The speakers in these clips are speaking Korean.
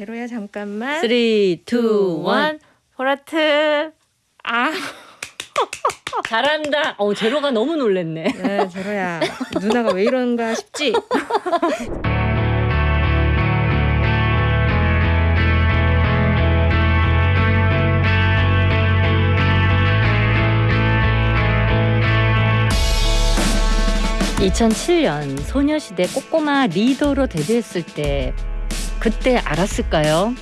제로야 잠깐만. 3, 2, 1 보라트. 아, 잘한다. 어 제로가 너무 놀랬네. 네, 제로야. 누나가 왜 이러는가 싶지? (2007년) 소녀시대 꼬꼬마 리더로 데뷔했을 때 그때 알았을까요?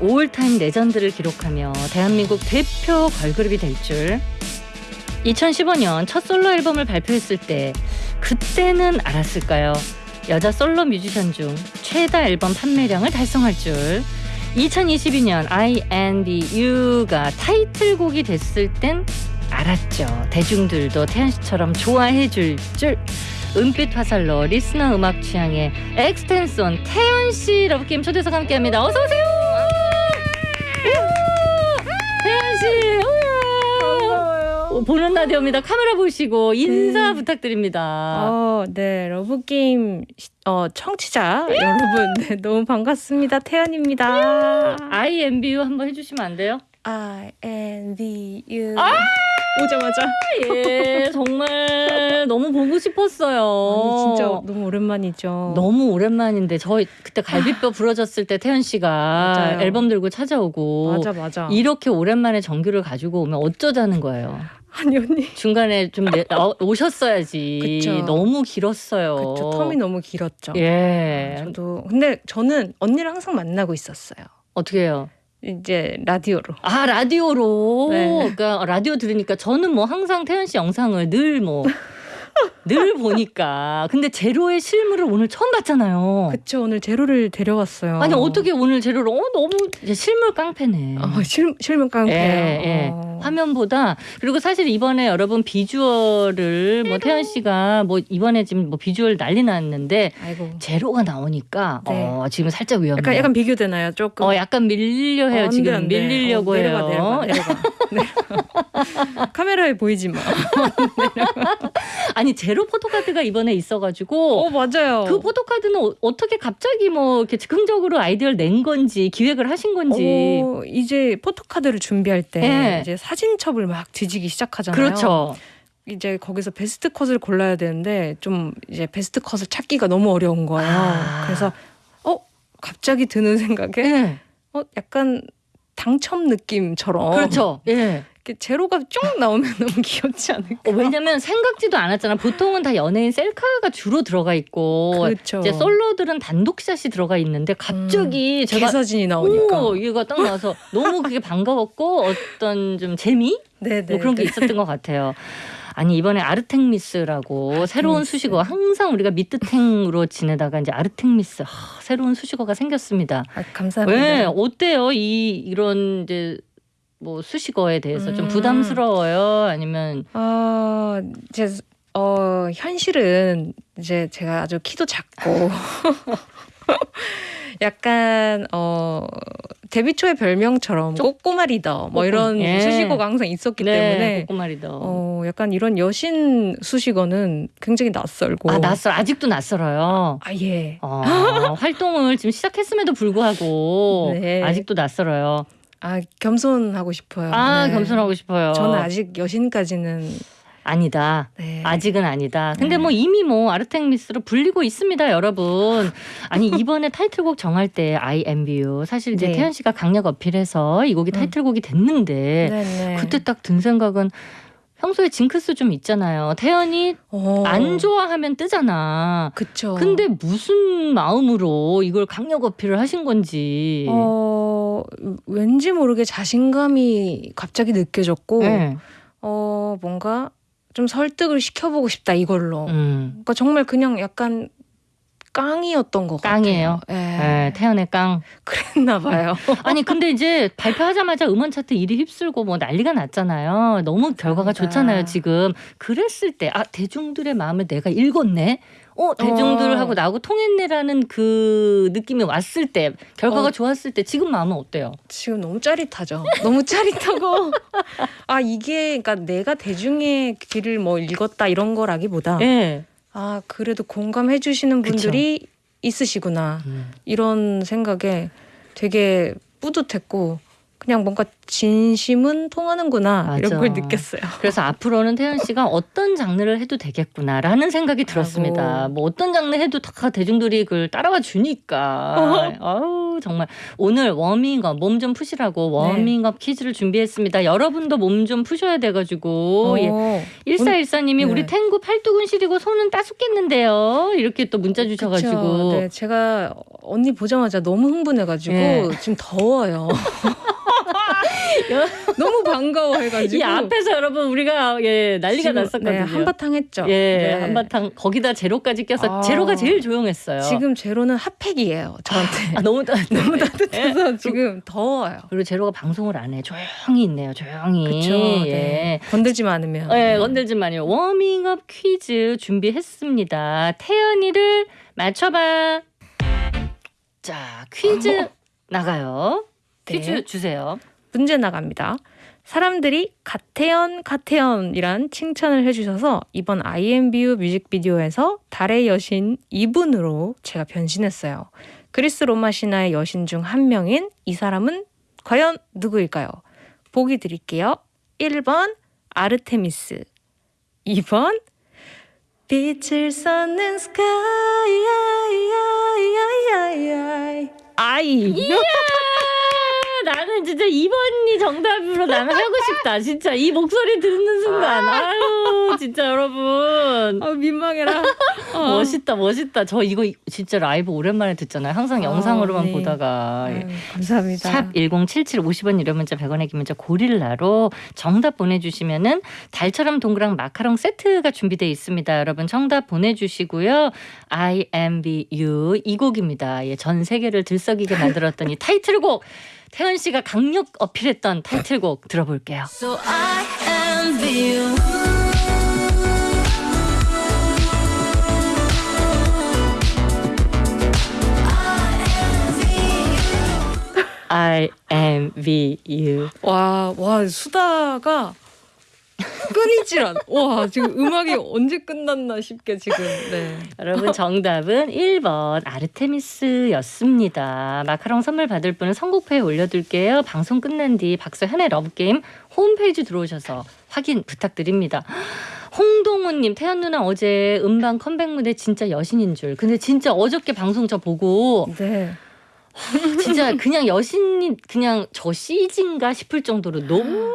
all-time legend를 기록하며 대한민국 대표 걸그룹이 될 줄. 2015년 첫 솔로 앨범을 발표했을 때 그때는 알았을까요? 여자 솔로 뮤지션 중 최다 앨범 판매량을 달성할 줄. 2022년 INVU가 타이틀곡이 됐을 땐 알았죠. 대중들도 태연 씨처럼 좋아해 줄 줄. 은빛 화살로 listener 음악 취향의 X-ten 쏜 태연 씨 러브게임 초대석 함께합니다. 어서 오세요. 태연 씨. 보는 라디오입니다. 카메라 보시고 인사 네. 부탁드립니다. 어, 네, 러브 게임 어 청취자 여러분, 네, 너무 반갑습니다. 태연입니다. INVU 한번 해 주시면 안 돼요? I N V U. 아! 오자마자. 예, 정말 너무 보고 싶었어요. 아니 진짜 너무 오랜만이죠. 너무 오랜만인데 저희 그때 갈비뼈 부러졌을 때 태연 씨가 맞아요. 앨범 들고 찾아오고 맞아 맞아. 이렇게 오랜만에 정규를 가지고 오면 어쩌자는 거예요. 아니 언니. 중간에 좀 내, 어, 오셨어야지. 그쵸. 너무 길었어요. 그쵸 텀이 너무 길었죠. 예. 저도 근데 저는 언니를 항상 만나고 있었어요. 어떻게 해요? 이제 라디오로. 아 라디오로. 네. 그러니까 라디오 들으니까 저는 뭐 항상 태연 씨 영상을 늘뭐 늘 보니까. 근데 제로의 실물을 오늘 처음 봤잖아요. 그쵸 오늘 제로를 데려왔어요. 아니 어떻게 오늘 제로를 어 너무 이제 실물 깡패네. 어, 실 실물 깡패요. 예, 예. 어. 화면보다 그리고 사실 이번에 여러분 비주얼을 뭐 태연 씨가 뭐 이번에 지금 뭐 비주얼 난리 났는데 아이고. 제로가 나오니까 네. 어 지금 살짝 위험해요. 약간 약간 비교되나요? 조금. 어 약간 밀려 해요 어, 안 돼, 지금 안 돼. 밀리려고 어, 해요. 내려가, 내려가, 내려가. 카메라에 보이지 마. 아니 제로 포토카드가 이번에 있어가지고 어 맞아요. 그 포토카드는 어, 어떻게 갑자기 뭐 이렇게 즉흥적으로 아이디어를 낸 건지 기획을 하신 건지 어, 이제 포토카드를 준비할 때 예. 이제 사진첩을 막 뒤지기 시작하잖아요. 그렇죠. 이제 거기서 베스트 컷을 골라야 되는데 좀 이제 베스트 컷을 찾기가 너무 어려운 거예요. 아. 그래서 어 갑자기 드는 생각에 예. 어 약간 당첨 느낌처럼 그렇죠. 예. 이렇게 제로가 쭉 나오면 너무 귀엽지 않을까? 어, 왜냐면 생각지도 않았잖아. 보통은 다 연예인 셀카가 주로 들어가 있고 그렇죠. 이제 솔로들은 단독샷이 들어가 있는데 갑자기 제가 개사진이 나오니까. 오, 얘가 딱 나와서 너무 그게 반가웠고 어떤 좀 재미 네네. 뭐 그런 게 있었던 것 같아요. 아니 이번에 아르텍미스라고 새로운 수식어 항상 우리가 미트탱으로 지내다가 이제 아르텍미스 하, 새로운 수식어가 생겼습니다. 아, 감사합니다. 왜 어때요 이 이런 이제 뭐 수식어에 대해서 좀 음. 부담스러워요 아니면 어, 이제 어 현실은 이제 제가 아주 키도 작고 약간 어 데뷔 초의 별명처럼 쪼- 꼬꼬마 리더 뭐 이런 예. 수식어가 항상 있었기 네 때문에 꼬꼬마 리더 어 약간 이런 여신 수식어는 굉장히 낯설고 아 낯설 아직도 낯설어요. 아, 예. 어, 활동을 지금 시작했음에도 불구하고 네. 아직도 낯설어요. 아 겸손하고 싶어요. 아 네. 겸손하고 싶어요. 저는 아직 여신까지는 아니다. 네. 아직은 아니다. 근데 네. 뭐 이미 뭐 아르텍미스로 불리고 있습니다, 여러분. 아니 이번에 타이틀곡 정할 때 I am you 사실 이제 네. 태연 씨가 강력 어필해서 이 곡이 음. 타이틀곡이 됐는데 네네. 그때 딱 든 생각은 평소에 징크스 좀 있잖아요. 태연이 어. 안 좋아하면 뜨잖아. 그쵸. 근데 무슨 마음으로 이걸 강력 어필을 하신 건지. 어 왠지 모르게 자신감이 갑자기 느껴졌고 네. 어 뭔가 좀 설득을 시켜보고 싶다 이걸로. 음. 그러니까 정말 그냥 약간 깡이었던 것 깡이에요? 같아요. 예. 네, 태연의 깡. 그랬나 봐요. 아니 근데 이제 발표하자마자 음원 차트 1위 휩쓸고 뭐 난리가 났잖아요. 너무 결과가 맞아. 좋잖아요 지금. 그랬을 때 아 대중들의 마음을 내가 읽었네. 어 대중들하고 어. 나하고 통했네라는 그 느낌이 왔을 때 결과가 어. 좋았을 때 지금 마음은 어때요? 지금 너무 짜릿하죠. 너무 짜릿하고 아 이게 그러니까 내가 대중의 길을 뭐 읽었다 이런 거라기보다 예. 아 그래도 공감해 주시는 분들이 있으시구나 음. 이런 생각에 되게 뿌듯했고 그냥 뭔가 진심은 통하는구나 이런 맞아. 걸 느꼈어요. 그래서 앞으로는 태연 씨가 어떤 장르를 해도 되겠구나라는 생각이 들었습니다. 아이고. 뭐 어떤 장르 해도 다 대중들이 그걸 따라와 주니까. 아우 정말 오늘 워밍업 몸 좀 푸시라고 워밍업 퀴즈를 준비했습니다. 여러분도 몸 좀 푸셔야 돼가지고 예. 어, 1414님이 네. 우리 탱구 팔뚝은 시리고 손은 따숩겠는데요. 이렇게 또 문자 주셔가지고. 네, 제가 언니 보자마자 너무 흥분해가지고 예. 지금 더워요. 너무 반가워해가지고 이 앞에서 여러분 우리가 예 난리가 지금, 났었거든요. 네, 한바탕 했죠. 예, 네. 한바탕 거기다 제로까지 껴서 아. 제로가 제일 조용했어요. 지금 제로는 핫팩이에요. 저한테 아, 너무 따, 너무 따뜻해서 지금 더워요. 그리고 제로가 방송을 안 해. 조용히 있네요. 조용히. 그렇죠. 예. 네. 건들지만 않으면. 예, 건들지 마요. 워밍업 퀴즈 준비했습니다. 태연이를 맞춰봐. 자, 퀴즈 나가요. 네. 퀴즈 주세요. 문제 나갑니다. 사람들이 가태연 가태연이란 칭찬을 해주셔서 이번 IMBU 뮤직비디오에서 달의 여신 이분으로 제가 변신했어요. 그리스 로마 신화의 여신 중 한 명인 이 사람은 과연 누구일까요? 보기 드릴게요. 1번 아르테미스 2번 빛을 쏟는 스카이 아이 아이 아이 아이 이야! 나는 진짜 2번이 정답으로 나는 하고 싶다. 진짜 이 목소리 듣는 순간. 아유, 진짜 여러분. 아 민망해라. 어. 멋있다, 멋있다. 저 이거 진짜 라이브 오랜만에 듣잖아요. 항상 아, 영상으로만 네. 보다가. 아유, 감사합니다. 샵 1077 50원 유료 문자 100원의 기 문자 고릴라로 정답 보내주시면은 달처럼 동그란 마카롱 세트가 준비되어 있습니다. 여러분 정답 보내주시고요. I am be you 이 곡입니다. 예, 전 세계를 들썩이게 만들었던 이 타이틀곡 태연 씨가 강력 어필했던 타이틀곡 들어볼게요. So I envy you. I am be you. 와, 와 수다가 끊이질 않. 와 지금 음악이 언제 끝났나 싶게 지금. 네. 여러분 정답은 1번 아르테미스였습니다. 마카롱 선물 받을 분은 선곡표에 올려둘게요. 방송 끝난 뒤 박소현의 러브게임 홈페이지 들어오셔서 확인 부탁드립니다. 홍동훈님 태연 누나 어제 음반 컴백 무대 진짜 여신인 줄. 근데 진짜 어저께 방송 저 보고 네. 진짜 그냥 여신이 그냥 저 CG인가 싶을 정도로 너무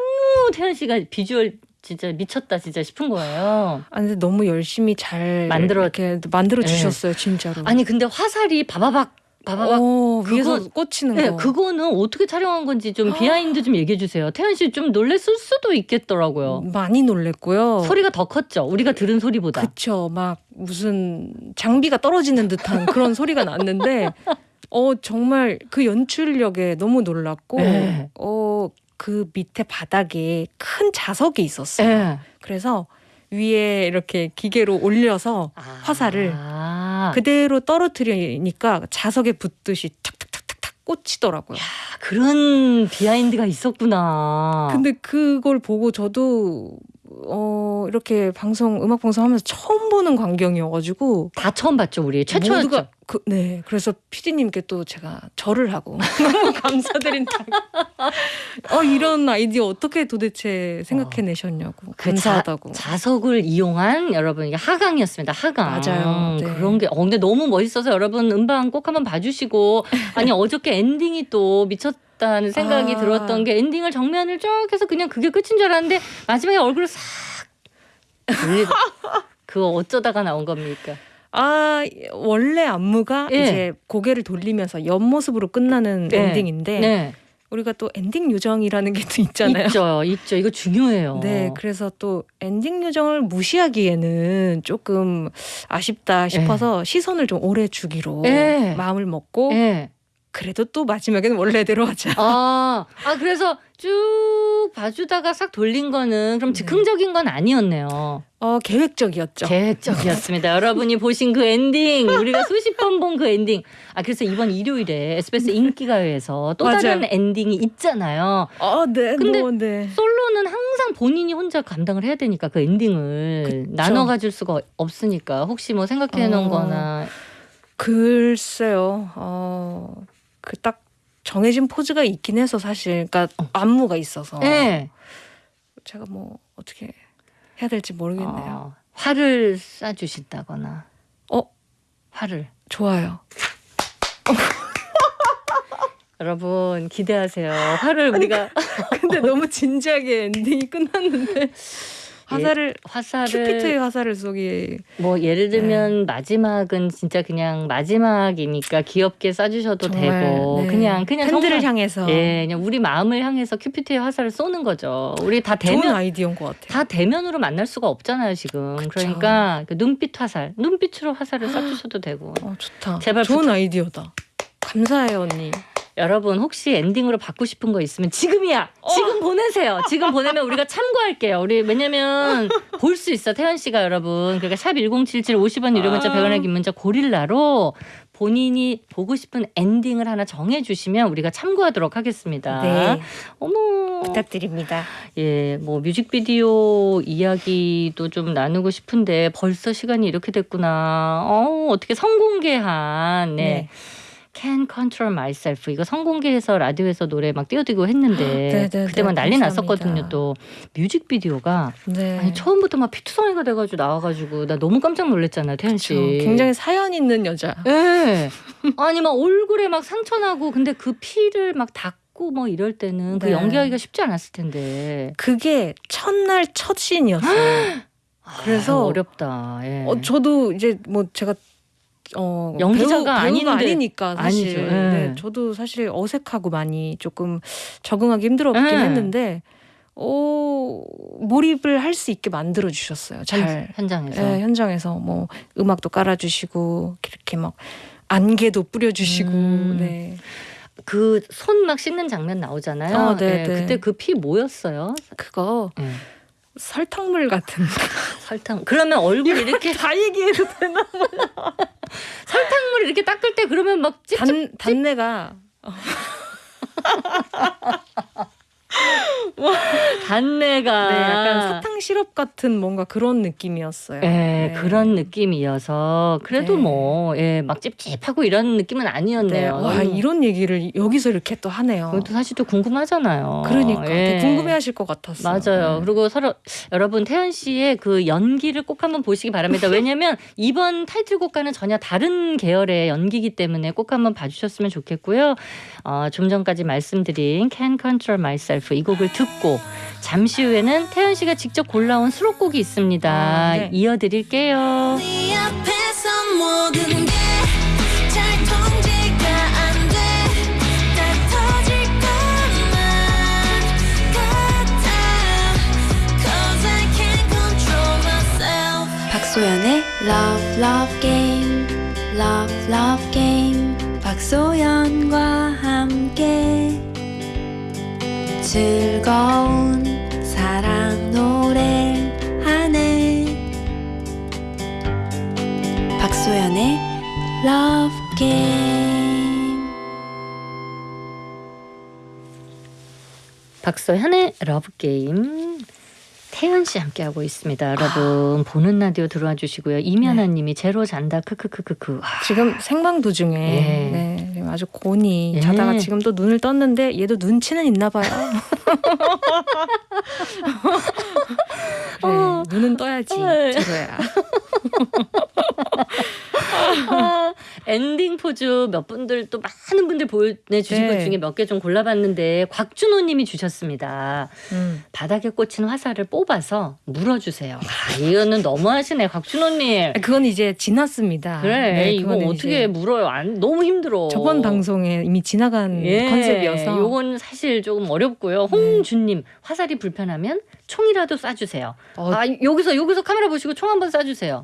태연 씨가 비주얼 진짜 미쳤다 진짜 싶은 거예요. 아 근데 너무 열심히 잘 만들어- 이렇게 만들어 주셨어요 진짜로. 아니 근데 화살이 바바박 바바박 어, 위에서 그거- 꽂히는 네, 거. 그거는 어떻게 촬영한 건지 좀 behind 좀 얘기해 주세요. 태연 씨 좀 놀랬을 수도 있겠더라고요. 많이 놀랬고요. 소리가 더 컸죠. 우리가 들은 소리보다. 그쵸. 막 무슨 장비가 떨어지는 듯한 그런 소리가 났는데, 어, 정말 그 연출력에 너무 놀랐고, 네. 어, 그 밑에 바닥에 큰 자석이 있었어요. 예. 그래서 위에 이렇게 기계로 올려서 화살을 아, 그대로 떨어뜨리니까 자석에 붙듯이 탁탁탁탁탁 꽂히더라고요. 야, 그런 비하인드가 있었구나. 근데 그걸 보고 저도 어 이렇게 방송 음악 방송 하면서 처음 보는 광경이어가지고 다 처음 봤죠, 우리 최초였죠. 모두가 그, 네 그래서 PD님께 또 제가 절을 하고 너무 감사드린다. 어 이런 아이디어 어떻게 도대체 생각해내셨냐고 그 감사하다고. 자, 자석을 이용한 여러분 이게 하강이었습니다. 하강. 맞아요. 네. 그런 게 어, 근데 너무 멋있어서 여러분 음반 꼭 한번 봐주시고 아니 어저께 엔딩이 또 미쳤 다는 생각이 아. 들었던 게 엔딩을 정면을 쭉 해서 그냥 그게 끝인 줄 알았는데 마지막에 얼굴을 싹 그거 어쩌다가 나온 겁니까? 아 원래 안무가 예. 이제 고개를 돌리면서 옆모습으로 끝나는 네. 엔딩인데 네, 우리가 또 엔딩 요정이라는 게 또 있잖아요. 있죠, 있죠. 이거 중요해요. 네, 그래서 또 엔딩 요정을 무시하기에는 조금 아쉽다 싶어서 시선을 좀 오래 주기로 네. 마음을 먹고 네. 그래도 또 마지막에는 원래대로 하자. 아, 아 그래서 쭉 봐주다가 싹 돌린 거는 그럼 네. 즉흥적인 건 아니었네요. 어 계획적이었죠. 계획적이었습니다. 여러분이 보신 그 엔딩, 우리가 수십 번 본 그 엔딩. 아 그래서 이번 일요일에 SBS 인기가요에서 또 맞아요. 다른 엔딩이 있잖아요. 어, 네, 근데 뭐, 네. 솔로는 항상 본인이 혼자 감당을 해야 되니까 그 엔딩을 그쵸. 나눠 가질 수가 없으니까 혹시 뭐 생각해 놓은 어. 거나 글쎄요. 어, 그 딱 정해진 포즈가 있긴 해서 사실 그러니까 안무가 있어서 네. 제가 뭐 어떻게 해야 될지 모르겠네요. 어, 화를 쏴주신다거나. 어? 화를. 좋아요. 여러분 기대하세요. 화를 우리가 근데 너무 진지하게 엔딩이 끝났는데 화살을 화살을 큐피트의 화살을 쏘기 뭐 예를 들면 네. 마지막은 진짜 그냥 마지막이니까 귀엽게 쏴주셔도 정말, 되고 네. 그냥 그냥 팬들을 정말- 향해서 예 그냥 우리 마음을 향해서 큐피트의 화살을 쏘는 거죠. 우리 다 좋은 대면 아이디어인 것 같아요. 다 대면으로 만날 수가 없잖아요 지금. 그쵸. 그러니까 그 눈빛 화살, 눈빛으로 화살을 쏴주셔도 되고. 어 좋다. 제발 좋은 아이디어다. 감사해요 언니. 여러분 혹시 엔딩으로 받고 싶은 거 있으면 지금이야. 지금 보내세요. 지금 보내면 우리가 참고할게요. 우리 왜냐면 볼 수 있어 태연 씨가 여러분. 그러니까 샵 1077 50원 유료 문자 아. 100원의 긴 문자 고릴라로 본인이 보고 싶은 엔딩을 하나 정해 주시면 우리가 참고하도록 하겠습니다. 네 어머. 부탁드립니다. 예, 뭐 뮤직비디오 이야기도 좀 나누고 싶은데 벌써 시간이 이렇게 됐구나. 어, 어떻게 성공개한 네. 네. Can Control Myself 이거 성공개해서 라디오에서 노래 막 띄워드리고 했는데 네, 네, 그때 막 네, 난리 감사합니다. 났었거든요. 또 뮤직비디오가 네. 아니 처음부터 막 피투성이가 돼가지고 나와가지고 나 너무 깜짝 놀랐잖아요, 태연 씨. 그렇죠. 굉장히 사연 있는 여자. 예. 아니 막 얼굴에 막 상처 나고 근데 그 피를 막 닦고 뭐 이럴 때는 그 네. 연기하기가 쉽지 않았을 텐데. 그게 첫날 첫 씬이었어요. 그래서 아, 어렵다. 예. 어, 저도 이제 뭐 제가 어, 연기자가 배우, 배우가 아닌데- 아니니까 사실 아니죠. 예. 네, 저도 사실 어색하고 많이 조금 적응하기 힘들었긴 예. 했는데 어, 몰입을 할 수 있게 만들어 주셨어요. 잘 현, 현장에서. 예, 현장에서 뭐 음악도 깔아주시고 이렇게 막 안개도 뿌려주시고 음. 네. 그 손 막 씻는 장면 나오잖아요. 어, 네, 예, 네. 그때 그 피 뭐였어요? 그거 예. 설탕물 같은 설탕. 그러면 얼굴 이렇게 다 얘기해도 되나? 설탕물 이렇게 닦을 때 그러면 막 찝찝. 단 단내가 단내가. 네, 약간 사탕 시럽 같은 뭔가 그런 느낌이었어요. 예, 네. 그런 느낌이어서 그래도 네. 뭐 예, 막 찝찝하고 이런 느낌은 네, 아니었네요. 와 이런 얘기를 여기서 이렇게 또 하네요. 그것도 사실 또 궁금하잖아요. 그러니까 예. 궁금해하실 것 같았어요. 맞아요. 네. 그리고 서로 여러분 태연 씨의 그 연기를 꼭 한번 보시기 바랍니다. 왜냐하면 이번 타이틀곡과는 전혀 다른 계열의 연기이기 때문에 꼭 한번 봐주셨으면 좋겠고요. 어, 좀 전까지 말씀드린 Can Control Myself 이 곡을 듣고 잠시 후에는 태연 씨가 직접 골라온 수록곡이 있습니다. 아, 네. 이어드릴게요. 네 박소연의 Love Love Game Love Love Game 박소현과 함께 즐거운 사랑 노래 하네 박소현의 Love Game. 박소현의 러브게임 태연 씨 함께하고 있습니다. 여러분 보는 라디오 들어와 주시고요. 이면아님이 제로 잔다 크크크크크. 아, 지금 생방 도중에 예. 네, 지금 아주 곤히 예. 자다가 지금 또 눈을 떴는데 얘도 눈치는 있나 봐요. 그래, 어. 눈은 떠야지 네. 제로야. 아, 엔딩 포즈 몇 분들 또 많은 분들 보내주신 네. 것 중에 몇 개 좀 골라봤는데 곽준호님이 주셨습니다. 음. 바닥에 꽂힌 화살을 뽑아서 물어주세요. 아, 이거는 너무하시네 곽준호님. 그건 이제 지났습니다. 그래 네, 이거 어떻게 물어요? 안, 너무 힘들어. 저번 방송에 이미 지나간 컨셉이어서 예, 요건 사실 조금 어렵고요. 홍준님 화살이 불편하면 총이라도 쏴주세요. 어, 아 여기서 여기서 카메라 보시고 총 한번 쏴주세요.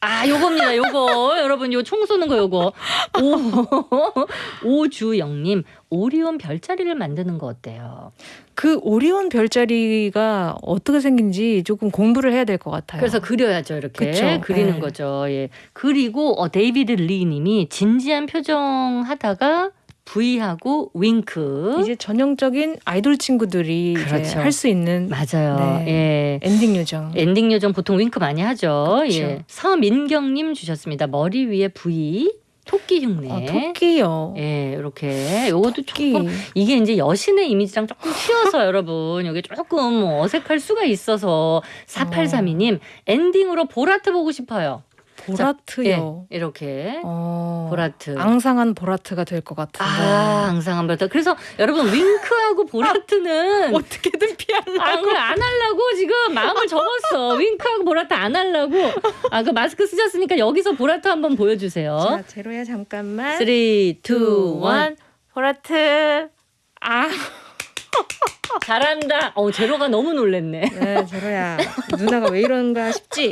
아 요겁니다. 요거 여러분 요 총 쏘는 거 요거 오 오주영님 오리온 별자리를 만드는 거 어때요? 그 오리온 별자리가 어떻게 생긴지 조금 공부를 해야 될 것 같아요. 그래서 그려야죠 이렇게 그쵸. 그리는 네. 거죠. 예 그리고 어, 데이비드 리 님이 진지한 표정 하다가 V하고 윙크 이제 전형적인 아이돌 친구들이 그렇죠. 할 수 있는 맞아요. 예. 엔딩 요정. 엔딩 요정 보통 윙크 많이 하죠. 그렇죠. 예. 서민경 님 주셨습니다. 머리 위에 V. 토끼 흉내. 아, 토끼요. 예, 이렇게 요것도 토끼. 조금 이게 이제 여신의 이미지랑 조금 튀어서 여러분 여기 조금 어색할 수가 있어서 4832님 엔딩으로 보라트 보고 싶어요. 보라트요. 예, 이렇게 어, 보라트. 앙상한 보라트가 될 것 같은데. 아, 앙상한 보라트. 그래서 여러분 윙크하고 보라트는 어떻게든 피하려고. 아, 그걸 안 하려고 지금 마음을 접었어. 윙크하고 보라트 안 하려고. 아, 그 마스크 쓰셨으니까 여기서 보라트 한번 보여주세요. 자, 제로야 잠깐만. 3, 2, 1. 보라트. 아, 잘한다. 어, 제로가 너무 놀랬네. 네, 제로야. 누나가 왜 이런가 싶지?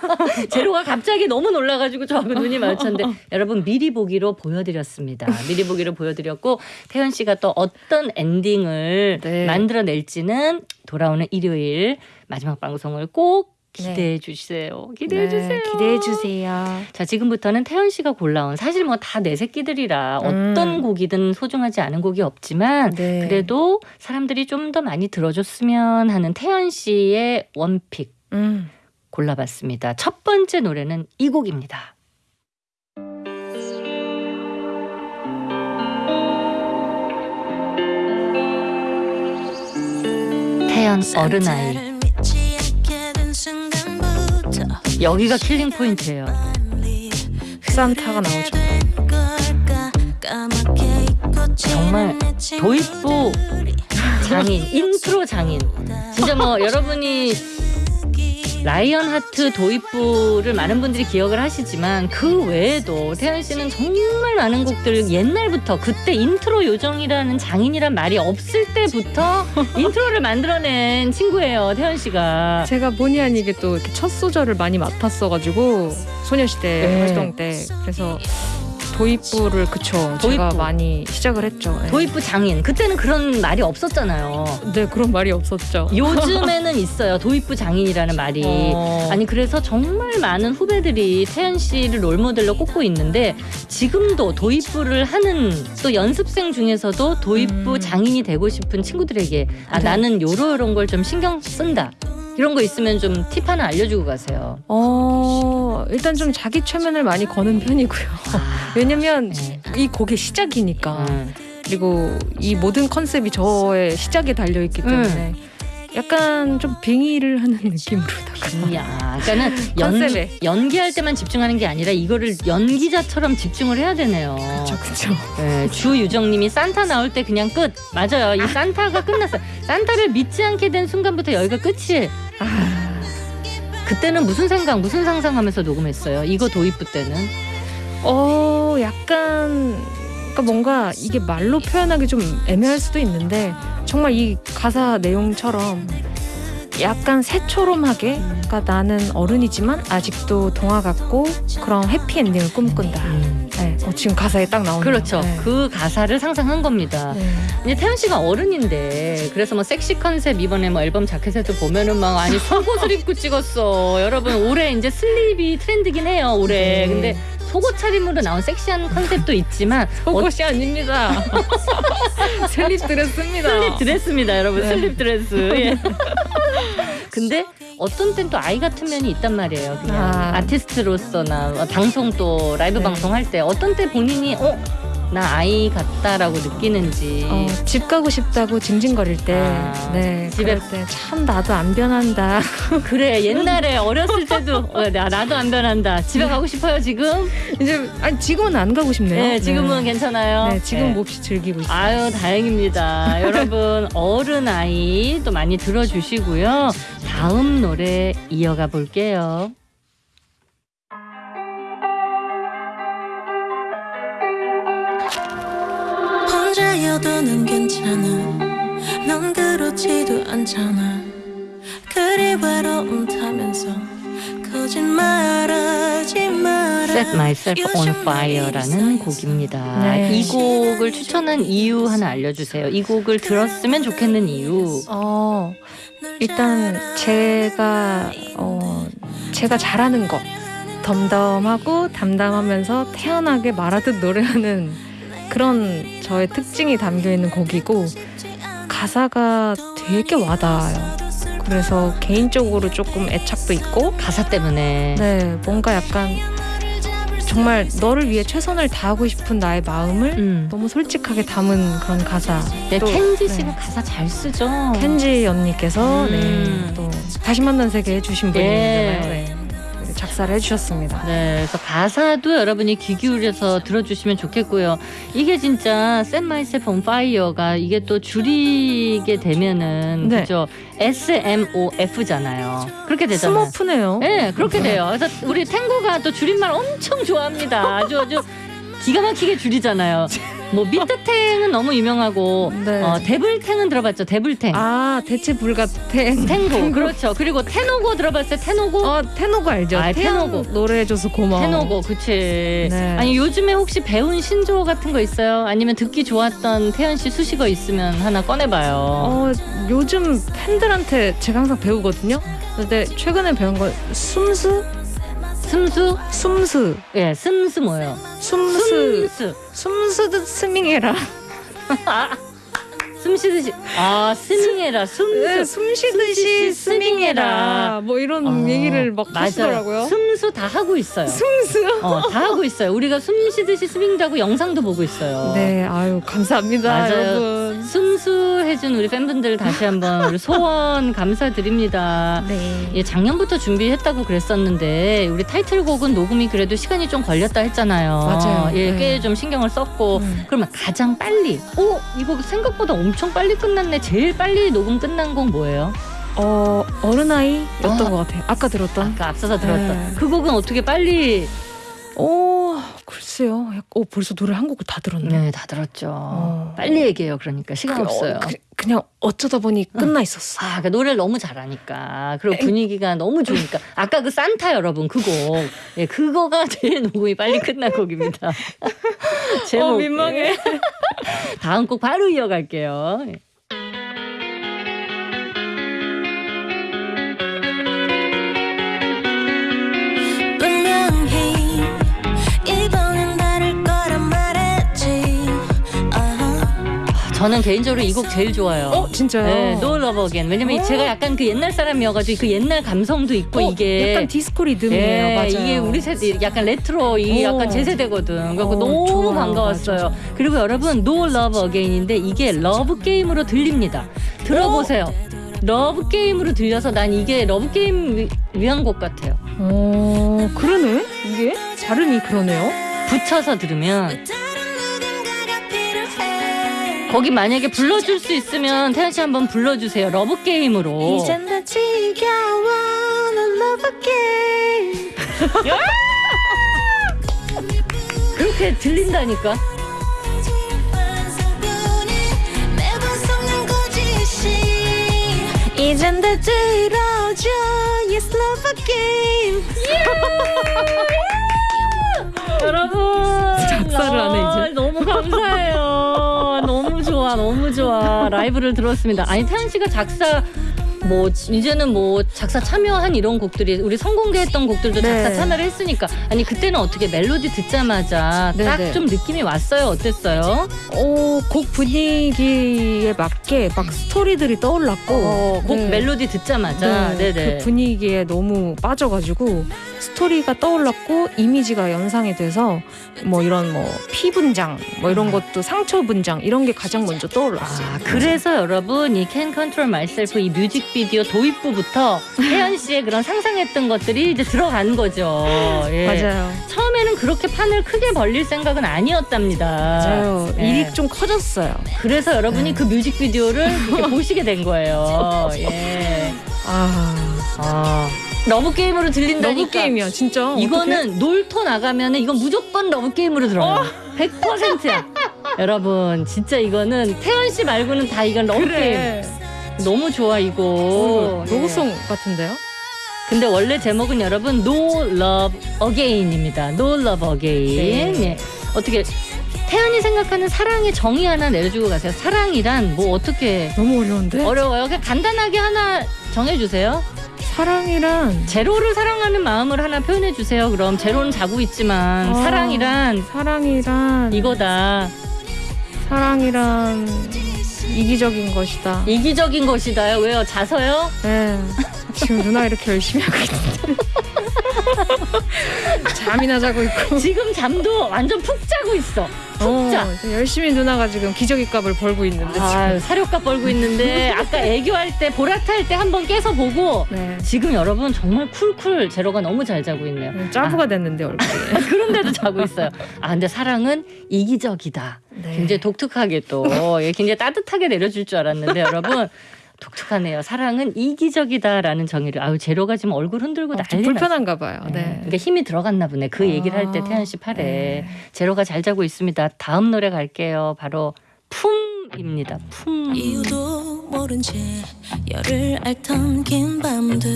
제로가 갑자기 너무 놀라가지고 저하고 눈이 마주쳤는데 여러분 미리 보기로 보여드렸습니다. 미리 보기로 보여드렸고 태연 씨가 또 어떤 엔딩을 네. 만들어낼지는 돌아오는 일요일 마지막 방송을 꼭 네. 기대해 주세요. 기대해 주세요. 기대해 주세요. 자 지금부터는 태연 씨가 골라온 사실 뭐 다 내 새끼들이라 음. 어떤 곡이든 소중하지 않은 곡이 없지만 네. 그래도 사람들이 좀 더 많이 들어줬으면 하는 태연 씨의 원픽 음. 골라봤습니다. 첫 번째 노래는 이 곡입니다. 태연 어른아이 여기가 killing point예요. 산타가 나오죠. 정말 도입부 장인 인트로 장인 진짜 뭐 여러분이 Lion Heart 도입부를 많은 분들이 기억을 하시지만 그 외에도 태연 씨는 정말 많은 곡들 옛날부터 그때 인트로 요정이라는 장인이란 말이 없을 때부터 intro를 만들어낸 친구예요 태연 씨가 제가 본의 아니게 또 이렇게 첫 소절을 많이 맡았어가지고 소녀시대 네. 활동 때 그래서 도입부를 그쵸 제가 도입부. 많이 시작을 했죠. 네. 도입부 장인 그때는 그런 말이 없었잖아요. 네 그런 말이 없었죠. 요즘에는 있어요 도입부 장인이라는 말이 어. 아니 그래서 정말 많은 후배들이 태연 씨를 롤모델로 꼽고 있는데 지금도 도입부를 하는 또 연습생 중에서도 도입부 음. 장인이 되고 싶은 친구들에게 아 네. 나는 요러 요런 걸 좀 신경 쓴다 이런 거 있으면 좀 팁 하나 알려주고 가세요. 어 일단 좀 자기 최면을 많이 거는 편이고요. 아, 왜냐면 네. 이 곡의 시작이니까 음. 그리고 이 모든 컨셉이 저의 시작에 달려 있기 때문에 약간 좀 빙의를 하는 느낌으로다가 야, 그러니까는 연, 컨셉에. 연기할 때만 집중하는 게 아니라 이거를 연기자처럼 집중을 해야 되네요. 그쵸. 네, 주유정님이 산타 나올 때 그냥 끝. 맞아요. 이 산타가 끝났어요. 산타를 믿지 않게 된 순간부터 여기가 끝이에요. 아, 그때는 무슨 생각, 무슨 상상하면서 녹음했어요. 이거 도입부 때는. 어 약간 그러니까 뭔가 이게 말로 표현하기 좀 애매할 수도 있는데 정말 이 가사 내용처럼 약간 새초롬하게 그러니까 나는 어른이지만 아직도 동화 같고 그런 해피 엔딩을 꿈꾼다. 네, 어, 지금 가사에 딱 나오는 그렇죠. 네. 그 가사를 상상한 겁니다. 네. 이제 태연 씨가 어른인데 그래서 뭐 sexy concept 이번에 뭐 앨범 자켓에도 보면은 막 아니 속옷을 입고 찍었어. 여러분 올해 이제 슬립이 트렌드긴 해요. 올해. 네. 근데 속옷 차림으로 나온 섹시한 컨셉도 있지만 속옷이 아닙니다. 슬립 드레스입니다. 슬립 드레스입니다, 여러분. 네. 슬립 드레스. 예. 근데 어떤 땐 또 아이 같은 면이 있단 말이에요. 그냥 아. 아티스트로서나 방송 또 라이브 네. 방송 할 때 어떤 때 본인이 어? 나 아이 같다라고 느끼는지. 어, 집 가고 싶다고 징징거릴 때, 아, 네, 집에- 때 참 나도 안 변한다. 그래 옛날에 어렸을 때도. 어, 나, 나도 안 변한다. 집에 가고 싶어요 지금? 이제 아니 지금은 안 가고 싶네요. 네 지금은 괜찮아요? 네, 지금 네. 몹시 즐기고 있어요. 아유 다행입니다. 여러분 어른 아이 또 많이 들어주시고요. 다음 노래 이어가 볼게요 혼자여도 난 괜찮아 넌 그렇지도 않잖아 그리 외로움 타면서 거짓말하지 마라 Set Myself on Fire라는 곡입니다. 네. 이 곡을 추천한 이유 하나 알려주세요. 이 곡을 들었으면 좋겠는 이유. 어, 일단 제가 어, 제가 잘하는 거 덤덤하고 담담하면서 태연하게 말하듯 노래하는 그런 저의 특징이 담겨 있는 곡이고 가사가 되게 와닿아요. 그래서 개인적으로 조금 애착도 있고 가사 때문에 네 뭔가 약간 정말 너를 위해 최선을 다하고 싶은 나의 마음을 음. 너무 솔직하게 담은 그런 가사. 네, 또, 켄지 네. 씨가 가사 잘 쓰죠. 켄지 언니께서 음. 네, 또 다시 만난 세계 해주신 분이잖아요. 예. 네. 작사를 해주셨습니다. 네, 그래서 가사도 여러분이 귀 기울여서 들어주시면 좋겠고요. 이게 진짜 Set Myself on Fire가 이게 또 줄이게 되면은 네. 그죠? SMOF잖아요. 그렇게 되잖아요. 스머프네요. 네, 그렇게 돼요. 그래서 우리 탱고가 또 줄임말 엄청 좋아합니다. 아주 아주 기가 막히게 줄이잖아요. 뭐 미트탱은 너무 유명하고 네. 어, 데블탱은 들어봤죠? 데블탱. 아 대체 불가탱. 탱고 그렇죠. 그리고 테노고 들어봤어요? 테노고? 어 테노고 알죠? 아, 테노고. 노래해줘서 고마워. 테노고 그치 네. 아니 요즘에 혹시 배운 신조어 같은 거 있어요? 아니면 듣기 좋았던 태연 씨 수식어 있으면 하나 꺼내봐요 어 요즘 팬들한테 제가 항상 배우거든요. 근데 최근에 배운 건 숨스 숨스? 숨스 예 숨스 뭐예요? 숨스 숨스 숨쉬듯 스밍해라. 숨 쉬듯이 아 스밍해라 네, 숨스 숨 쉬듯이 스밍해라. 뭐 이런 어, 얘기를 막 맞아요. 하시더라고요. 숨스 다 하고 있어요 숨스. 어, 다 하고 있어요 우리가 숨 쉬듯이 스밍하고 영상도 보고 있어요 네, 아유 감사합니다, 맞아요. 여러분. 숨수 해준 우리 팬분들 다시 한번 우리 소원 감사드립니다 네. 예, 작년부터 준비했다고 그랬었는데 우리 타이틀곡은 녹음이 그래도 시간이 좀 걸렸다 했잖아요. 맞아요. 예, 네. 꽤좀 신경을 썼고 음. 그러면 가장 빨리 오 이거 생각보다 엄청 빨리 끝났네. 제일 빨리 녹음 끝난 곡 뭐예요? 어 어른아이였던 아. 것 같아요. 아까 들었던. 아까 앞서서 들었던 네. 그 곡은 어떻게 빨리? 오 글쎄요. 약- 오 벌써 노래 한 곡을 다 들었네. 네, 다 들었죠. 어. 빨리 얘기해요. 그러니까 시간 그, 없어요. 어, 그, 냥 어쩌다 보니 끝나 있었어. 아, 그 노래를 너무 잘하니까 그리고 분위기가 너무 좋으니까 아까 그 산타 여러분 그 곡, 예, 그거가 제일 녹음이 빨리 끝난 곡입니다. 제목. 어, 민망해. 다음 곡 바로 이어갈게요. 저는 개인적으로 이 곡 제일 좋아요. 어 진짜요? 네, No Love Again. 왜냐면 어. 제가 약간 그 옛날 사람이어가지고 그 옛날 감성도 있고 어, 이게 약간 디스코 리듬이에요. 예, 맞아요. 이게 우리 세대 약간 레트로 이 오. 약간 제 세대거든. 그래서 어, 너무 좋아요. 반가웠어요. 맞아. 그리고 여러분 No Love Again인데 이게 러브 게임으로 들립니다. 들어보세요. 러브 게임으로 들려서 난 이게 러브 게임 위- 위한 곡 같아요. 어 그러네. 이게 발음이 그러네요. 붙여서 들으면 거기 만약에 불러줄 수 있으면 태연 씨 한번 불러주세요. 러브 게임으로. 이젠 다 지겨워 no love again. 그렇게 들린다니까. 이젠 다 들어줘 yes love again. 여러분 작사를 안 해, 이제. 아, 너무 좋아 너무 좋아. 라이브를 들었습니다. 아니 태연 씨가 작사 뭐 이제는 뭐 작사 참여한 이런 곡들이 우리 선공개했던 곡들도 네. 작사 참여를 했으니까 아니 그때는 어떻게 멜로디 듣자마자 네, 딱 네. 좀 느낌이 왔어요 어땠어요? 어, 곡 분위기에 맞게 막 스토리들이 떠올랐고 어, 곡 네. 멜로디 듣자마자 네, 네네 그 분위기에 너무 빠져가지고 스토리가 떠올랐고 이미지가 연상이 돼서 뭐 이런 뭐 피 분장 뭐 이런 것도 상처 분장 이런 게 가장 먼저 떠올랐어요. 아, 그래서 여러분 이 Can Control Myself 이 뮤직 비디오 도입부부터 태연 씨의 그런 상상했던 것들이 이제 들어간 거죠. 예. 맞아요. 처음에는 그렇게 판을 크게 벌릴 생각은 아니었답니다. 맞아요. 예. 일이 좀 커졌어요. 그래서 여러분이 네. 그 뮤직비디오를 이렇게 보시게 된 거예요. 예. 아, 아. 러브 게임으로 들린다니까. 러브 게임이야 진짜. 이거는 놀토 나가면은 이건 무조건 러브 게임으로 들어요. 100%야. 여러분 진짜 이거는 태연 씨 말고는 다 이건 러브 어떡해. 게임. 너무 좋아 이거. 어, 예. 로고송 같은데요? 근데 원래 제목은 여러분 No Love Again입니다. No Love Again. 네. 예. 어떻게 태연이 생각하는 사랑의 정의 하나 내려주고 가세요. 사랑이란 뭐 어떻게 너무 어려운데. 어려워요? 그냥 간단하게 하나 정해주세요. 사랑이란 제로를 사랑하는 마음을 하나 표현해 주세요. 그럼 제로는 자고 있지만 어. 사랑이란 사랑이란 이거다. 사랑이란 이기적인 것이다. 이기적인 것이다요. 왜요? 자서요? 네. 지금 누나 이렇게 열심히 하고 있는데 잠이나 자고 있고 지금 잠도 완전 푹 자고 있어. 푹 자. 어, 지금 열심히 누나가 지금 기저귀 값을 벌고 있는데 아, 지금 사료값 벌고 있는데 아까 애교할 때 보라탈 때 한 번 깨서 보고 네. 지금 여러분 정말 쿨쿨 제로가 너무 잘 자고 있네요. 짜부가 됐는데 얼굴이 그런데도 자고 있어요. 아 근데 사랑은 이기적이다. 네. 굉장히 독특하게 또 예, 굉장히 따뜻하게 내려줄 줄 알았는데 여러분 독특하네요. 사랑은 이기적이다라는 정의를 아유 제로가 지금 얼굴 흔들고 어, 난리 좀 났어요. 불편한가 봐요. 네. 네. 그러니까 힘이 들어갔나 보네. 그 얘기를 할때 아, 태연 씨 팔에 네. 제로가 잘 자고 있습니다. 다음 노래 갈게요. 바로 품입니다. 품. 이유도 모른 채 열을 앓던 긴 밤들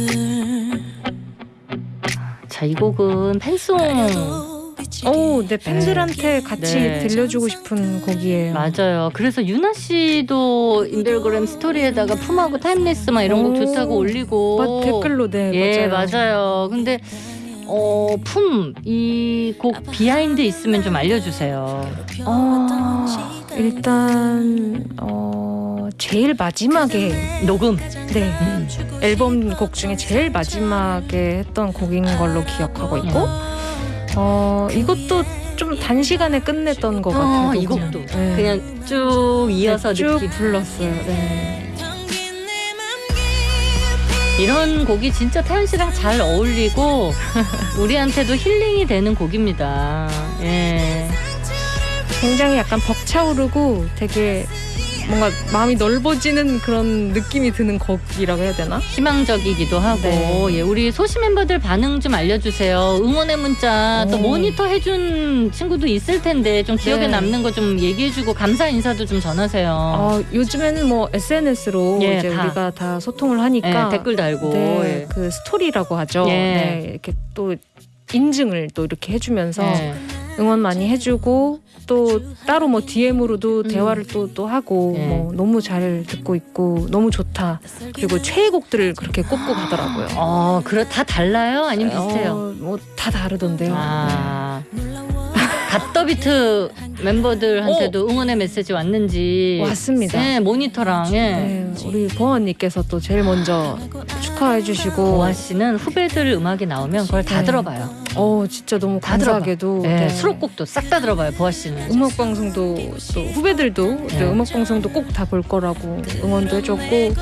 자, 이 곡은 팬송. 오, 네 팬들한테 같이 네. 들려주고 싶은 곡이에요. 맞아요. 그래서 윤아 씨도 인별그램 스토리에다가 품하고 Timeless 막 이런 곡 오. 좋다고 올리고. 막 댓글로 네 예, 맞아요. 맞아요. 근데 어, 품, 이 곡 비하인드 있으면 좀 알려주세요. 어, 일단 어 제일 마지막에 녹음. 네 음. 앨범 곡 중에 제일 마지막에 했던 곡인 걸로 기억하고 있고 어 이것도 좀 단시간에 끝냈던 것 같아요. 어, 이 그냥. 곡도. 네. 그냥 쭉 이어서 쭉 느낌. 불렀어요. 네. 이런 곡이 진짜 태연 씨랑 잘 어울리고 우리한테도 힐링이 되는 곡입니다. 예. 굉장히 약간 벅차오르고 되게 뭔가 마음이 넓어지는 그런 느낌이 드는 곡이라고 해야 되나? 희망적이기도 하고 네. 예, 우리 소시 멤버들 반응 좀 알려주세요. 응원의 문자 또 오. 모니터 해준 친구도 있을 텐데 좀 기억에 네. 남는 거 좀 얘기해주고 감사 인사도 좀 전하세요. 어, 요즘에는 뭐 SNS로 예, 이제 다. 우리가 다 소통을 하니까 예, 댓글 달고 네, 예. 그 스토리라고 하죠. 예. 네, 이렇게 또 인증을 또 이렇게 해주면서 예. 응원 많이 해주고 또 따로 뭐 DM으로도 음. 대화를 또 또 하고 예. 뭐 너무 잘 듣고 있고 너무 좋다. 그리고 최애곡들을 그렇게 꼽고 가더라고요. 어, 그래 다 달라요? 아니면 비슷해요? 어, 뭐다 다르던데요. 아. 갓더비트 멤버들한테도 응원의 메시지 왔는지 네. 왔습니다. 네, 모니터랑 예. 네, 우리 보아 언니께서 또 제일 먼저 축하해 주시고 보아 씨는 후배들 음악이 나오면 그걸 다 네. 들어봐요. 어 진짜 너무 다. 감사하게도 네, 네. 수록곡도 싹 다 들어봐요. 보아 씨는. 음악 방송도 또 후배들도 네. 네, 음악 방송도 꼭 다 볼 거라고 응원도 해줬고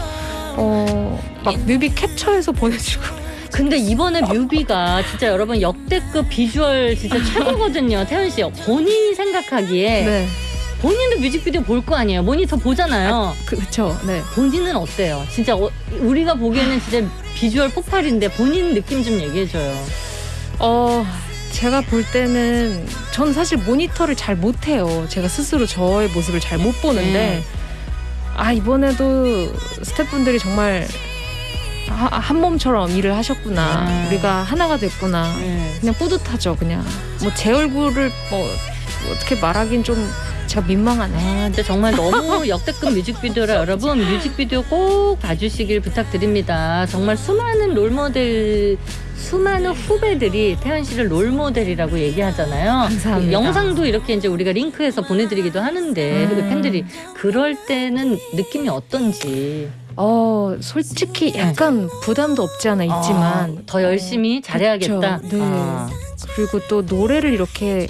어막 뮤비 캡처해서 보내주고 근데 이번에 뮤비가 진짜 여러분 역대급 비주얼 진짜 최고거든요. 태연 씨 본인이 생각하기에 네 본인도 뮤직비디오 볼 거 아니에요. 모니터 보잖아요. 그렇죠 네 본인은 어때요? 진짜 어- 우리가 보기에는 진짜 비주얼 폭발인데 본인 느낌 좀 얘기해줘요. 어 제가 볼 때는 전 사실 모니터를 잘 못해요 제가 스스로 저의 모습을 잘 못 보는데 네. 아 이번에도 스태프분들이 정말 하- 한 몸처럼 일을 하셨구나 아. 우리가 하나가 됐구나 네. 그냥 뿌듯하죠 그냥 뭐 제 얼굴을 뭐 어떻게 말하긴 좀 제가 민망하네 아, 근데 정말 너무 역대급 뮤직비디오라 여러분 뮤직비디오 꼭 봐주시길 부탁드립니다. 정말 수많은 롤모델, 수많은 후배들이 태연 씨를 롤모델이라고 얘기하잖아요. 감사합니다. 영상도 이렇게 이제 우리가 링크해서 보내드리기도 하는데 음. 그 팬들이 그럴 때는 느낌이 어떤지 어 솔직히 약간 부담도 없지 않아 있지만 아, 더 열심히 잘해야겠다. 그쵸. 네. 아, 그리고 또 노래를 이렇게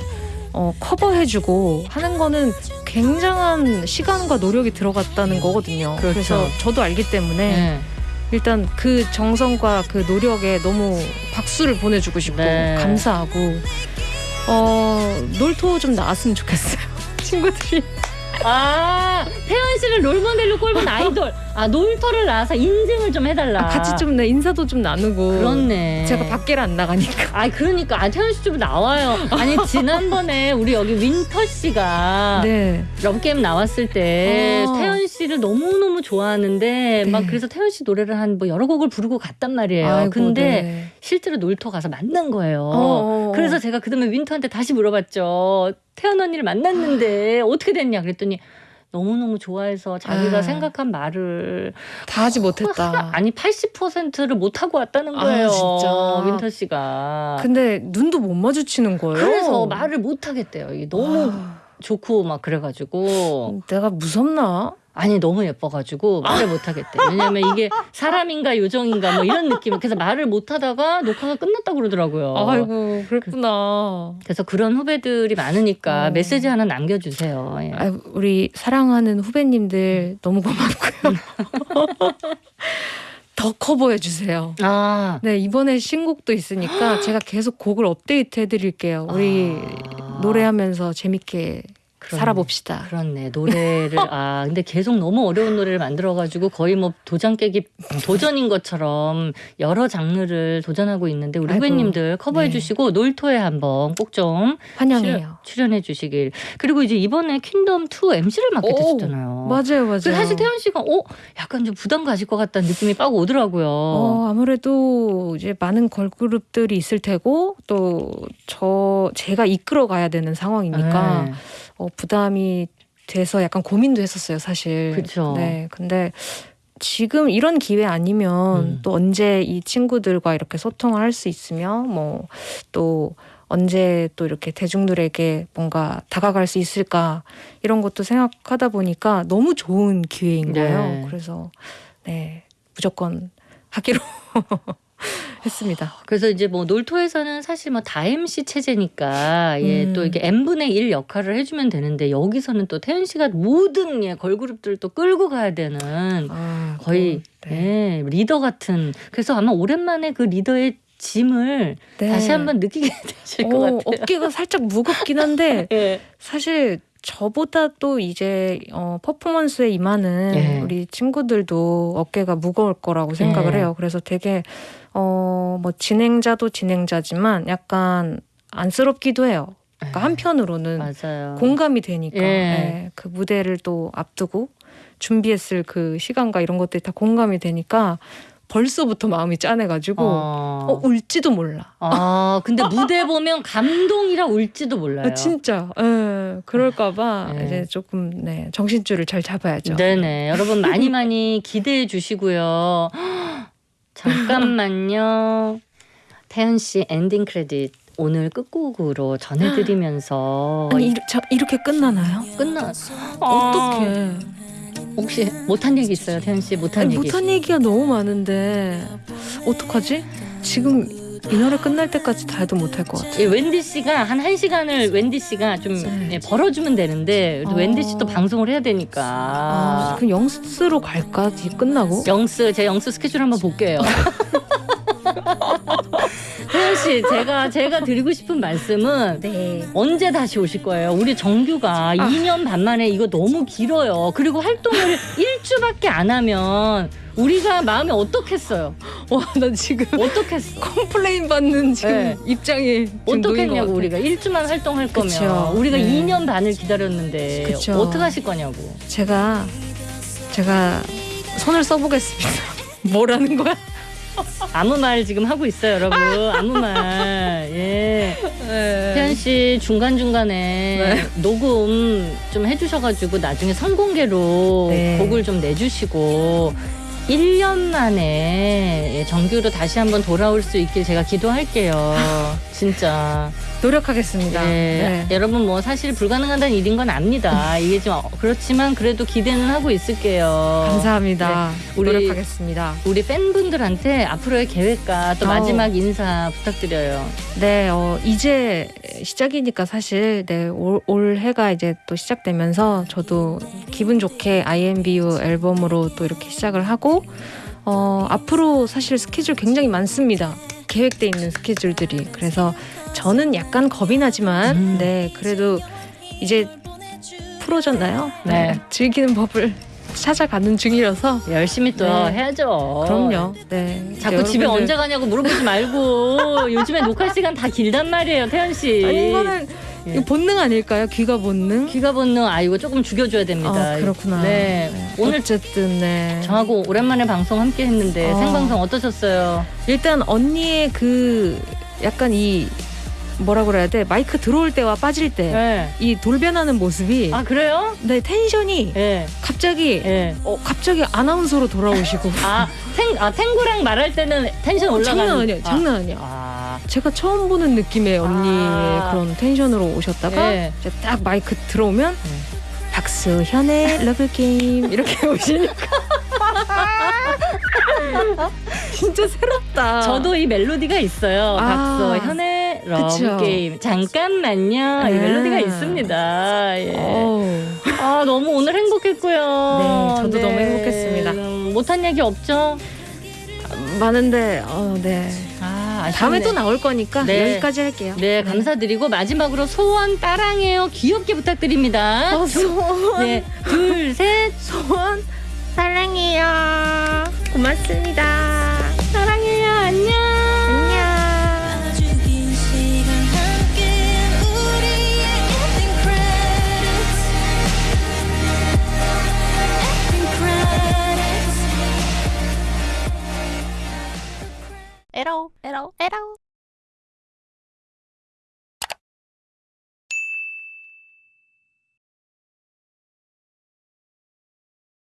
어, 커버해주고 하는 거는 굉장한 시간과 노력이 들어갔다는 거거든요. 그렇죠. 래서 저도 알기 때문에 네. 일단 그 정성과 그 노력에 너무 박수를 보내주고 싶고 네. 감사하고 어 놀토 좀 나왔으면 좋겠어요. 친구들이 아 태연 씨를 롤모델로 꼽은 아이돌. 아 놀토를 나와서 인증을 좀 해달라. 아, 같이 좀 네 인사도 좀 나누고 그렇네. 제가 밖에를 안 나가니까 아 그러니까 아 태연 씨 좀 나와요. 아니 지난번에 우리 여기 윈터 씨가 네 럽게임 나왔을 때 어. 태연 씨를 너무 너무 좋아하는데 막 네. 그래서 태연 씨 노래를 한 뭐 여러 곡을 부르고 갔단 말이에요. 아이고, 근데 네. 실제로 놀토 가서 만난 거예요. 어, 어, 어. 그래서 제가 그다음에 윈터한테 다시 물어봤죠. 태연 언니를 만났는데 어떻게 됐냐 그랬더니 너무너무 좋아해서 자기가 아. 생각한 말을 다 하지 못했다. 아니 80%를 못 하고 왔다는 아, 거예요. 진짜. 윈터 씨가. 근데 눈도 못 마주치는 거예요. 그래서 말을 못 하겠대요. 이게 너무 아, 좋고 막 그래가지고 내가 무섭나? 아니 너무 예뻐가지고 말을 못하겠대. 왜냐면 이게 사람인가 요정인가 뭐 이런 느낌. 그래서 말을 못하다가 녹화가 끝났다고 그러더라고요. 아이고 그랬구나. 그 래서 그런 후배들이 많으니까 어. 메시지 하나 남겨주세요. 예. 아, 우리 사랑하는 후배님들 너무 고맙고요. 더 커버해 주세요. 아, 네 이번에 신곡도 있으니까 제가 계속 곡을 업데이트 해 드릴게요. 우리 아. 노래하면서 재밌게 살아봅시다. 그렇네 노래를 아 근데 계속 너무 어려운 노래를 만들어가지고 거의 뭐 도장 깨기 도전인 것처럼 여러 장르를 도전하고 있는데 우리 아이고, 후배님들 커버해 네. 주시고 놀토에 한번 꼭 좀 환영해요. 출연해 주시길 그리고 이제 이번에 퀸덤 2 MC를 맡게 오, 되셨잖아요. 맞아요, 맞아요. 사실 태연 씨가 어 약간 좀 부담 가질 것 같다는 느낌이 빡 오더라고요. 어, 아무래도 이제 많은 걸그룹들이 있을 테고 또 저 제가 이끌어 가야 되는 상황이니까 네. 어, 부담이 돼서 약간 고민도 했었어요, 사실. 그쵸. 네, 근데 지금 이런 기회 아니면 음. 또 언제 이 친구들과 이렇게 소통을 할 수 있으며 뭐 또 언제 또 이렇게 대중들에게 뭔가 다가갈 수 있을까 이런 것도 생각하다 보니까 너무 좋은 기회인 네. 거예요. 그래서 네 무조건 하기로 했습니다. 그래서 이제 뭐 놀토에서는 사실 뭐다 MC 체제니까 예, 음. 또 이게 n분의 1 역할을 해주면 되는데 여기서는 또 태연 씨가 모든 예, 걸그룹들 또 끌고 가야 되는 아, 거의 또, 네. 예, 리더 같은 그래서 아마 오랜만에 그 리더의 짐을 네. 다시 한번 느끼게 되실 것 어, 같아요. 어깨가 살짝 무겁긴 한데 예. 사실 저보다 또 이제 어, 퍼포먼스에 임하는 예. 우리 친구들도 어깨가 무거울 거라고 생각을 예. 해요. 그래서 되게 어, 뭐 진행자도 진행자지만 약간 안쓰럽기도 해요. 그러니까 한편으로는 맞아요. 공감이 되니까 예. 예, 그 무대를 또 앞두고 준비했을 그 시간과 이런 것들이 다 공감이 되니까 벌써부터 마음이 짠해가지고 어, 어. 울지도 몰라. 아 근데 무대 보면 감동이라 울지도 몰라요. 아, 진짜. 예, 그럴까봐 예. 이제 조금 네, 정신줄을 잘 잡아야죠. 네네. 여러분 많이 많이 기대해 주시고요. 잠깐만요. 태연 씨 엔딩 크레딧 오늘 끝곡으로 전해드리면서 아니 이렇게 끝나나요? 끝나. 어떡해. 혹시 못한 얘기 있어요, 태연 씨? 못한 아니, 얘기. 못한 얘기가 너무 많은데 어떡하지? 지금 이 노래 끝날 때까지 다 해도 못할 것 같아. 예, 웬디 씨가 한 1시간을 웬디 씨가 좀 네. 예, 벌어주면 되는데 어. 웬디 씨도 방송을 해야 되니까. 아, 그럼 영스로 갈까? 이 끝나고? 영스 제 영스 스케줄 한번 볼게요. 태연 씨, 제가 제가 드리고 싶은 말씀은 네. 언제 다시 오실 거예요? 우리 정규가 2년 반 만에 이거 너무 길어요. 그리고 활동을 1주밖에 안 하면 우리가 마음이 어떻겠어요? 와, 나 지금 어떻겠어? complain 받는 지금 네. 입장이 지금 놓인 것 어떻겠냐고. 우리가 1주만 활동할 거면 그쵸. 우리가 네. 2년 반을 기다렸는데 그쵸. 어떻게 하실 거냐고. 제가 제가 손을 써보겠습니다. 뭐라는 거야? 아무 말 지금 하고 있어요, 여러분. 아무 말. 예. 태연 씨 중간 중간에 네. 녹음 좀 해주셔가지고 나중에 선공개로 네. 곡을 좀 내주시고 1년 만에 예, 정규로 다시 한번 돌아올 수 있길 제가 기도할게요. 진짜. 노력하겠습니다. 네. 네. 여러분 뭐 사실 불가능하다는 일인 건 압니다. 이게 좀 어, 그렇지만 그래도 기대는 하고 있을게요. 감사합니다. 우리- 노력하겠습니다. 우리 팬분들한테 앞으로의 계획과 또. 마지막 인사 부탁드려요. 네, 어, 이제 시작이니까 사실 네, 올, 올 해가 이제 또 시작되면서 저도 기분 좋게 IMBU 앨범으로 또 이렇게 시작을 하고 어, 앞으로 사실 스케줄 굉장히 많습니다. 계획돼 있는 스케줄들이. 그래서 저는 약간 겁이 나지만 음. 네, 그래도 이제 프로잖아요. 네. 즐기는 법을 찾아가는 중이라서 열심히 또 네. 해야죠. 그럼요. 네. 자꾸 집에 여러분들- 언제 가냐고 물어보지 말고 요즘에 녹화 시간 다 길단 말이에요, 태연 씨. 아니 이거는 예. 본능 아닐까요? 귀가 본능? 귀가 본능 아 이거 조금 죽여줘야 됩니다. 아, 그렇구나. 네. 오늘 어쨌든 네. 저하고 오랜만에 방송 함께 했는데 어. 생방송 어떠셨어요? 일단 언니의 그 약간 이 뭐라 그래야 돼? 마이크 들어올 때와 빠질 때이 네. 돌변하는 모습이 아 그래요? 네 텐션이 예. 갑자기 예. 어 갑자기 아나운서로 돌아오시고 아, 탱, 아 탱구랑 말할 때는 텐션 올라가는. 장난 아니야 아, 장난 아니야 아, 제가 처음 보는 느낌의 언니 의 아. 그런 tension으로 오셨다가 네. 이제 딱 마이크 들어오면 네. 박소현의 러브 게임 이렇게 오시니까 진짜 새롭다. 저도 이 멜로디가 있어요. 아. 박소현의 러브 그쵸. 게임. 잠깐만요. 이 아. 멜로디가 있습니다. 예. 아 너무 오늘 행복했고요. 네, 저도 너무 행복했습니다. 음, 못한 얘기 없죠? 많은데 어, 네. 아 아쉽네. 다음에 또 나올 거니까 네. 여기까지 할게요. 네 감사드리고 마지막으로 소원 따랑해요 귀엽게 부탁드립니다. 어, 소원 네, 둘, 셋. 소원 사랑해요. 고맙습니다. 에러 에러